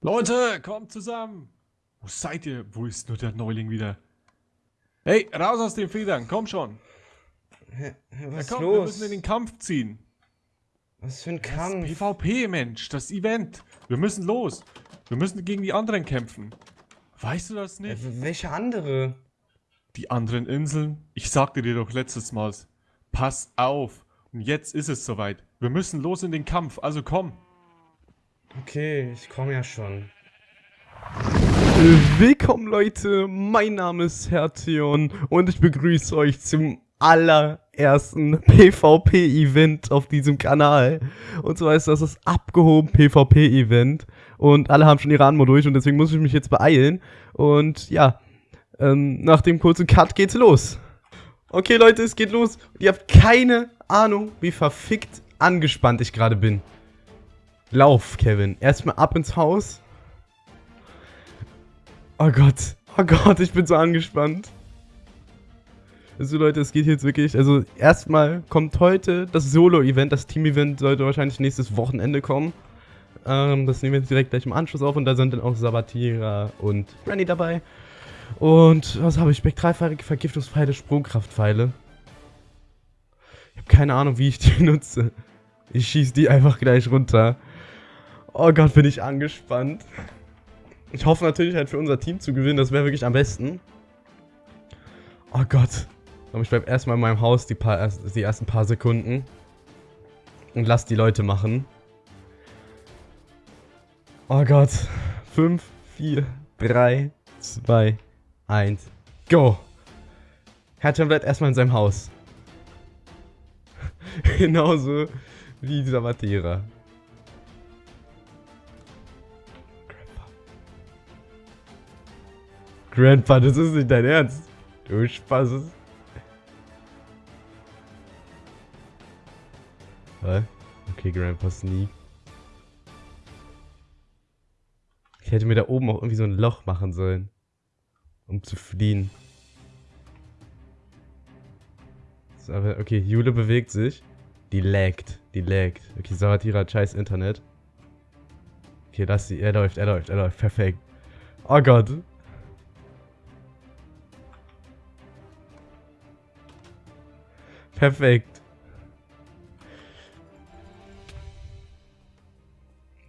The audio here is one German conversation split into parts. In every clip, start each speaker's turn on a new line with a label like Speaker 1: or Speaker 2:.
Speaker 1: Leute, kommt zusammen! Wo seid ihr? Wo ist nur der Neuling wieder? Hey, raus aus den Federn, komm schon!
Speaker 2: Was
Speaker 1: ja, komm,
Speaker 2: los?
Speaker 1: wir müssen in den Kampf ziehen.
Speaker 2: Was für ein
Speaker 1: Das
Speaker 2: Kampf?
Speaker 1: PvP, Mensch, das Event. Wir müssen los. Wir müssen gegen die anderen kämpfen. Weißt du das
Speaker 2: Äh,
Speaker 1: nicht?
Speaker 2: w- welche andere?
Speaker 1: Die anderen Inseln? Ich sagte dir doch letztes Mal. Pass auf. Und jetzt ist es soweit. Wir müssen los in den Kampf, also komm.
Speaker 2: Okay, ich komme ja schon.
Speaker 3: Willkommen Leute, mein Name ist Hertion und ich begrüße euch zum allerersten PvP-Event auf diesem Kanal. Und zwar ist das das abgehoben PvP-Event und alle haben schon ihre Anmo durch und deswegen muss ich mich jetzt beeilen. Und ja, ähm, nach dem kurzen Cut geht's los. Okay Leute, es geht los. Ihr habt keine Ahnung, wie verfickt angespannt ich gerade bin. Lauf, Kevin. Erstmal ab ins Haus. Oh Gott. Oh Gott, ich bin so angespannt. Also Leute, es geht jetzt wirklich, also erstmal kommt heute das Solo-Event, das Team-Event sollte wahrscheinlich nächstes Wochenende kommen. Ähm, das nehmen wir jetzt direkt gleich im Anschluss auf und da sind dann auch Sabatira und Renny dabei. Und was habe ich? Spektralpfeile, Vergiftungspfeile, Sprungkraftpfeile. Ich habe keine Ahnung, wie ich die nutze. Ich schieße die einfach gleich runter. Oh Gott, bin ich angespannt. Ich hoffe natürlich halt für unser Team zu gewinnen, das wäre wirklich am besten. Oh Gott. Ich bleib erstmal in meinem Haus die, paar, die ersten paar Sekunden. Und lass die Leute machen. Oh Gott. 5, 4, 3, 2, 1, go. Hertha bleibt erstmal in seinem Haus. Genauso wie dieser Matera. Grandpa, das ist nicht dein Ernst. Du Spaß. Okay, Grandpa Sneak. Ich hätte mir da oben auch irgendwie so ein Loch machen sollen. Um zu fliehen. Okay, Jule bewegt sich. Die laggt. Die laggt. Okay, Savatira hat scheiß Internet. Okay, lass sie. Er läuft, er läuft, er läuft. Perfekt. Oh Gott. Perfekt.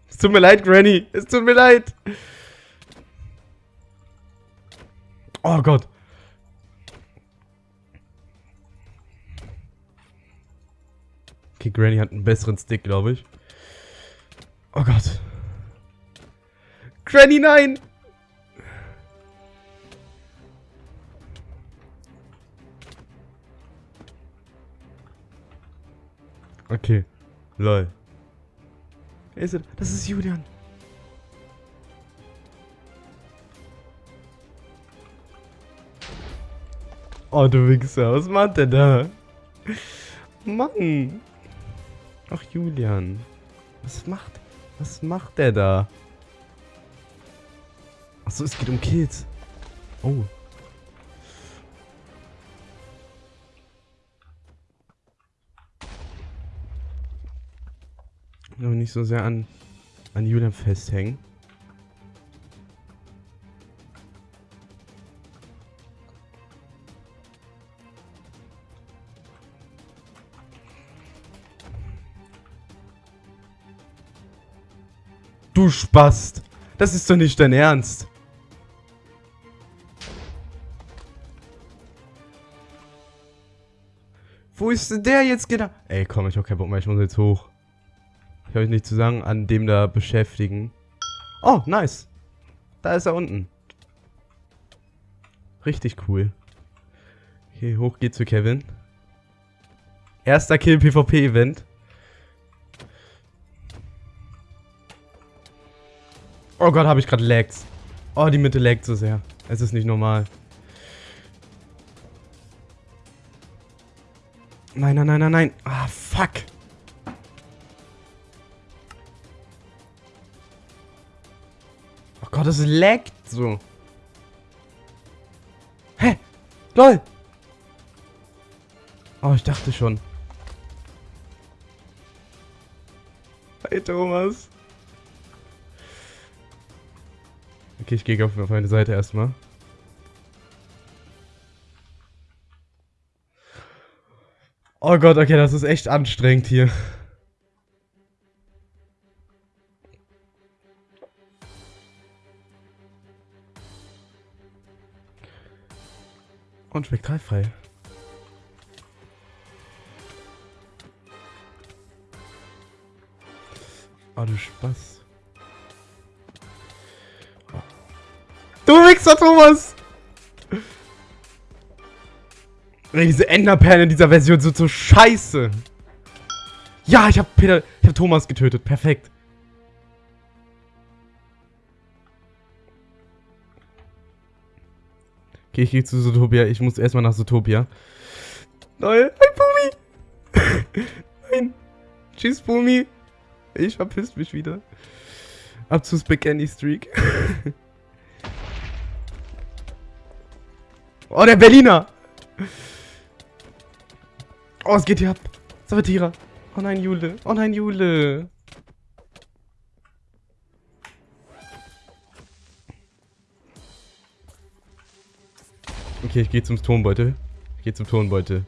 Speaker 3: Es tut mir leid, Granny. Es tut mir leid. Oh Gott. Okay, Granny hat einen besseren Stick, glaube ich. Oh Gott. Granny, nein! Okay. Lol. Wer ist er? Das ist Julian. Oh, du Wichser. Was macht der da? Mann. Ach, Julian. Was macht... Was macht der da? Achso, es geht um Kills. Oh. Aber nicht so sehr an, an Julian festhängen. Du Spast! Das ist doch nicht dein Ernst! Wo ist denn der jetzt genau? Ey, komm, ich hab keinen Bock mehr, ich muss jetzt hoch. Ich habe nicht zu sagen, an dem da beschäftigen. Oh, nice. Da ist er unten. Richtig cool. Okay, hoch geht's für Kevin. Erster Kill PvP Event. Oh Gott, habe ich gerade Lags. Oh, die Mitte laggt so sehr. Es ist nicht normal. Nein, nein, nein, nein, nein. Ah, fuck. Es laggt so. Hä? LOL! Oh, ich dachte schon. Hey, Thomas. Okay, ich gehe auf meine Seite erstmal. Oh Gott, okay, das ist echt anstrengend hier. Und spektralfrei. Oh, du Spaß. Du Wichser, Thomas! Diese Enderperlen in dieser Version sind so scheiße. Ja, ich hab Peter, ich hab Thomas getötet. Perfekt. Okay, ich gehe zu Zootopia. Ich muss erstmal nach Zootopia. Nein, ein Bumi! Nein. Tschüss, Bumi. Ich verpiss mich wieder. Ab zu Spaghetti Streak. oh, der Berliner! Oh, es geht hier ab. Sabbatierer. Oh nein, Jule. Oh nein, Jule. Okay, ich gehe zum Tonbeutel. Ich gehe zum Tonbeutel.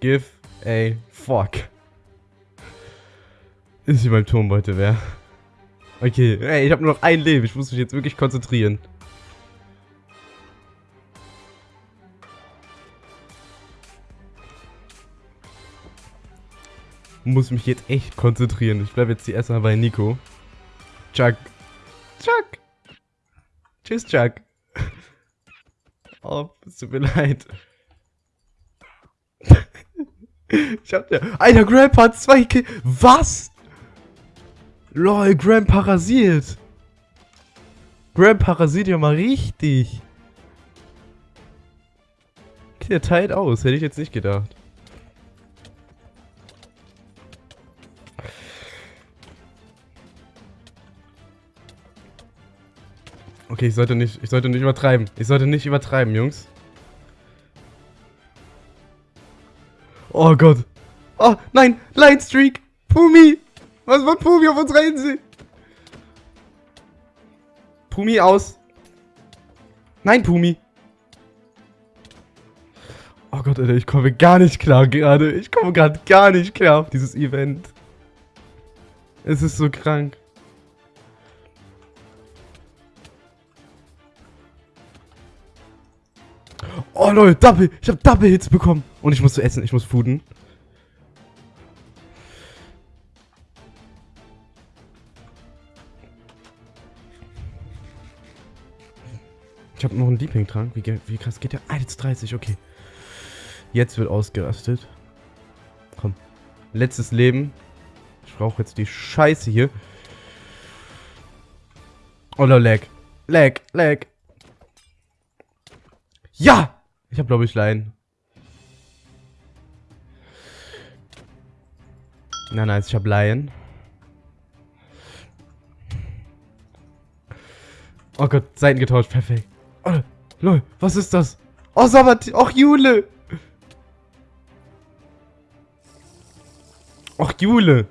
Speaker 3: Give a fuck. Ist hier beim Tonbeutel wer? Okay, ey, ich habe nur noch ein Leben. Ich muss mich jetzt wirklich konzentrieren. Muss mich jetzt echt konzentrieren. Ich bleibe jetzt die erstmal bei Nico. Chuck. Chuck. Tschüss, Chuck. Oh, es tut mir leid. ich hab der. Alter, Grandpa hat zwei Kills. Was? Lol, Grandpa rasiert. Grandpa rasiert ja mal richtig. Okay, der teilt aus. Hätte ich jetzt nicht gedacht. Okay, ich sollte nicht, ich sollte nicht übertreiben. Ich sollte nicht übertreiben, Jungs. Oh Gott. Oh, nein, Line Streak. Pumi. Was macht Pumi auf unserer Insel? Pumi aus. Nein, Pumi. Oh Gott, Alter, ich komme gar nicht klar gerade. Ich komme gerade gar nicht klar auf dieses Event. Es ist so krank. Oh Leute, Double. Ich habe Double Hits bekommen. Und ich muss zu essen. Ich muss fooden. Ich habe noch einen Liebling-Trank. Wie, wie krass geht der? 1,30. Okay. Jetzt wird ausgerastet. Komm. Letztes Leben. Ich brauche jetzt die Scheiße hier. Oh, no, lag. Lag, lag. Ja! Ich habe, glaube ich, Laien. Nein, nice, ich habe Laien. Oh Gott, Seiten getauscht, perfekt. Oh, lol, was ist das? Oh, Sabbat, och, Jule! Och, Jule!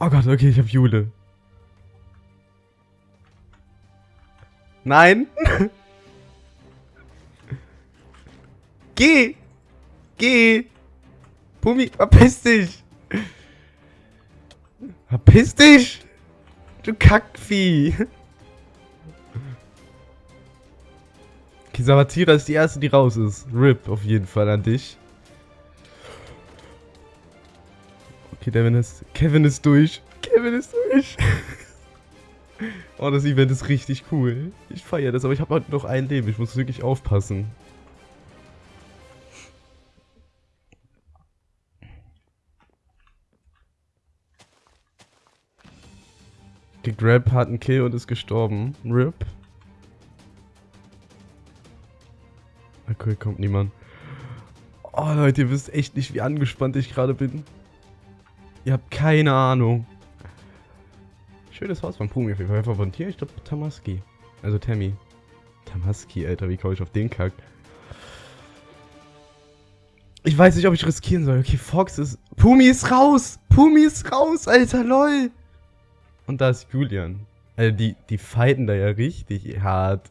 Speaker 3: Oh Gott, okay, ich habe Jule. Nein! Geh! Geh! Pumi, verpiss dich! Verpiss dich! Du Kackvieh! Okay, Sabatira ist die erste, die raus ist. RIP auf jeden Fall an dich. Okay, Devin ist. Kevin ist durch. Kevin ist durch. oh, das Event ist richtig cool. Ich feiere das, aber ich habe heute noch ein Leben. Ich muss wirklich aufpassen. Okay, Grab hat einen Kill und ist gestorben. RIP. Okay, kommt niemand. Oh Leute, ihr wisst echt nicht, wie angespannt ich gerade bin. Ihr habt keine Ahnung. Schönes Haus von Pumi auf jeden Fall. Von hier? Ich glaube Tamaski. Also Tammy. Tamaski, Alter, wie komme ich auf den Kack? Ich weiß nicht, ob ich riskieren soll. Okay, Fox ist. Pumi ist raus! Pumi ist raus, Alter, lol! Und da ist Julian. Also die, die fighten da ja richtig hart.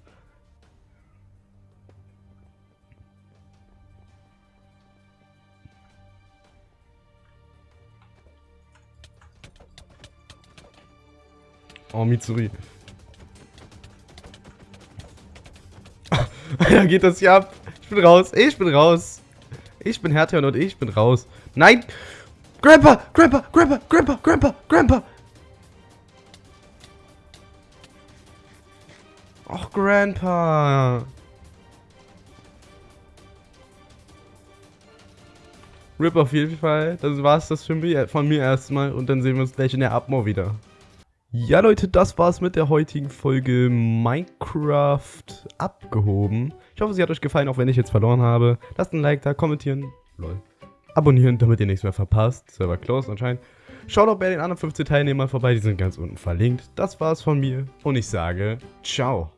Speaker 3: Oh, Mitsuri. Da geht das hier ab. Ich bin raus. Ich bin raus. Ich bin Hertha und ich bin raus. Nein! Grandpa! Grandpa! Grandpa! Grandpa! Grandpa! Grandpa! Och, Grandpa! Rip auf jeden Fall. Das war's das für mich, von mir erstmal. Und dann sehen wir uns gleich in der Abmo wieder. Ja, Leute, das war's mit der heutigen Folge Minecraft abgehoben. Ich hoffe, sie hat euch gefallen, auch wenn ich jetzt verloren habe. Lasst ein Like da, kommentieren, lol. Abonnieren, damit ihr nichts mehr verpasst. Server closed anscheinend. Schaut auch bei den anderen 15 Teilnehmern vorbei, die sind ganz unten verlinkt. Das war's von mir und ich sage ciao.